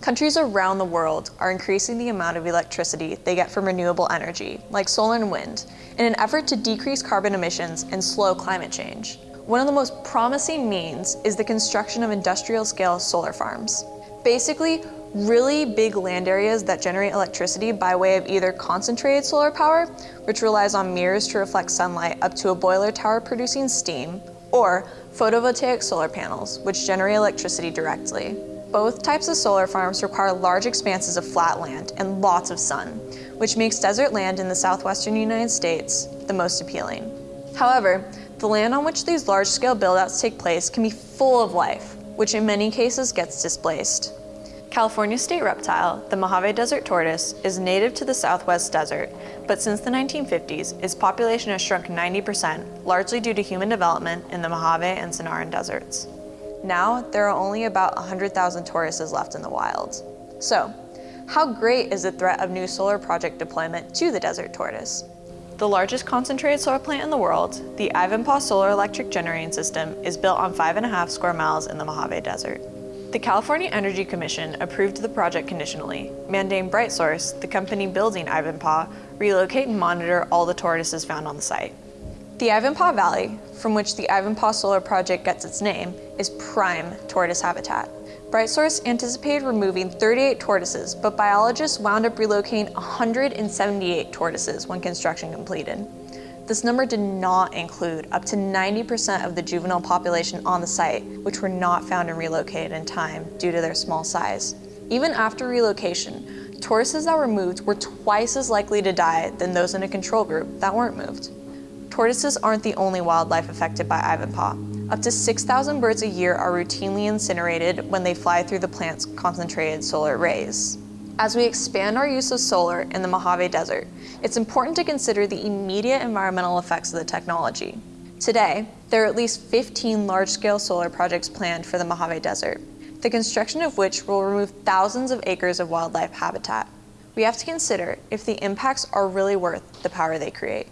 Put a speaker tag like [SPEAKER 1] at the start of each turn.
[SPEAKER 1] Countries around the world are increasing the amount of electricity they get from renewable energy, like solar and wind, in an effort to decrease carbon emissions and slow climate change. One of the most promising means is the construction of industrial-scale solar farms. Basically, really big land areas that generate electricity by way of either concentrated solar power, which relies on mirrors to reflect sunlight up to a boiler tower producing steam, or photovoltaic solar panels, which generate electricity directly. Both types of solar farms require large expanses of flat land and lots of sun, which makes desert land in the southwestern United States the most appealing. However, the land on which these large-scale buildouts take place can be full of life, which in many cases gets displaced. California state reptile, the Mojave Desert tortoise, is native to the southwest desert, but since the 1950s, its population has shrunk 90%, largely due to human development in the Mojave and Sonoran deserts. Now, there are only about 100,000 tortoises left in the wild. So, how great is the threat of new solar project deployment to the desert tortoise? The largest concentrated solar plant in the world, the Ivanpah Solar Electric Generating System, is built on five and a half square miles in the Mojave Desert. The California Energy Commission approved the project conditionally, mandating BrightSource, the company building Ivanpah, relocate and monitor all the tortoises found on the site. The Ivanpah Valley, from which the Ivanpah Solar Project gets its name, is prime tortoise habitat. BrightSource anticipated removing 38 tortoises, but biologists wound up relocating 178 tortoises when construction completed. This number did not include up to 90% of the juvenile population on the site, which were not found and relocated in time due to their small size. Even after relocation, tortoises that were moved were twice as likely to die than those in a control group that weren't moved. Tortoises aren't the only wildlife affected by Ivanpah. Up to 6,000 birds a year are routinely incinerated when they fly through the plant's concentrated solar rays. As we expand our use of solar in the Mojave Desert, it's important to consider the immediate environmental effects of the technology. Today, there are at least 15 large-scale solar projects planned for the Mojave Desert, the construction of which will remove thousands of acres of wildlife habitat. We have to consider if the impacts are really worth the power they create.